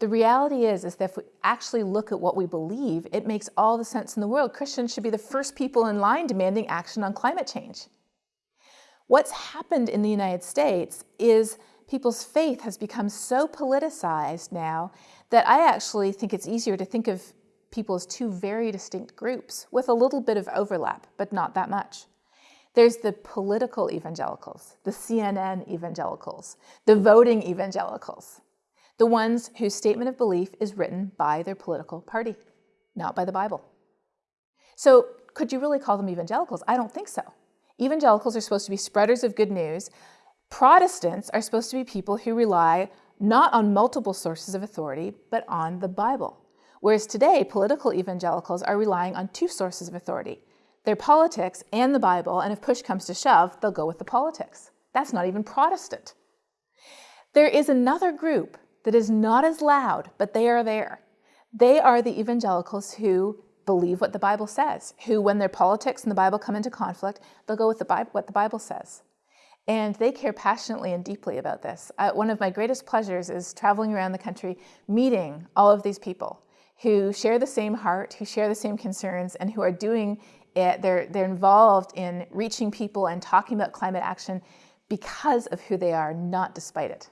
The reality is, is that if we actually look at what we believe, it makes all the sense in the world. Christians should be the first people in line demanding action on climate change. What's happened in the United States is people's faith has become so politicized now that I actually think it's easier to think of people as two very distinct groups with a little bit of overlap, but not that much. There's the political evangelicals, the CNN evangelicals, the voting evangelicals, the ones whose statement of belief is written by their political party, not by the Bible. So could you really call them evangelicals? I don't think so. Evangelicals are supposed to be spreaders of good news. Protestants are supposed to be people who rely not on multiple sources of authority, but on the Bible. Whereas today, political evangelicals are relying on two sources of authority, their politics and the Bible, and if push comes to shove, they'll go with the politics. That's not even Protestant. There is another group that is not as loud, but they are there. They are the evangelicals who believe what the Bible says, who when their politics and the Bible come into conflict, they'll go with the Bible, what the Bible says. And they care passionately and deeply about this. One of my greatest pleasures is traveling around the country, meeting all of these people who share the same heart, who share the same concerns, and who are doing it. They're, they're involved in reaching people and talking about climate action because of who they are, not despite it.